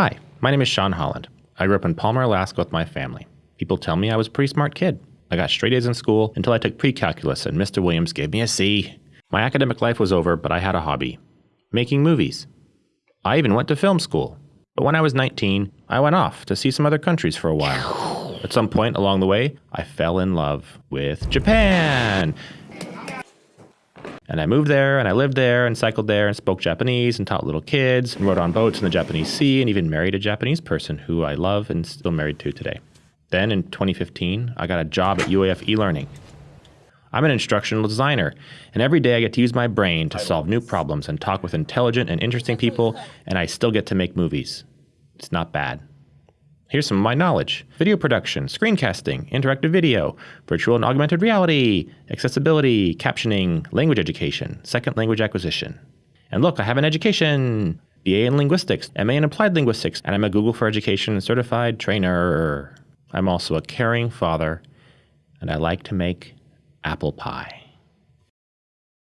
Hi, my name is Sean Holland. I grew up in Palmer, Alaska with my family. People tell me I was a pretty smart kid. I got straight A's in school until I took pre-calculus and Mr. Williams gave me a C. My academic life was over, but I had a hobby. Making movies. I even went to film school. But when I was 19, I went off to see some other countries for a while. At some point along the way, I fell in love with Japan. And I moved there and I lived there and cycled there and spoke Japanese and taught little kids and rode on boats in the Japanese Sea and even married a Japanese person who I love and still married to today. Then in 2015, I got a job at UAF eLearning. I'm an instructional designer, and every day I get to use my brain to solve new problems and talk with intelligent and interesting people, and I still get to make movies. It's not bad. Here's some of my knowledge video production, screencasting, interactive video, virtual and augmented reality, accessibility, captioning, language education, second language acquisition. And look, I have an education BA in linguistics, MA in applied linguistics, and I'm a Google for Education certified trainer. I'm also a caring father, and I like to make apple pie.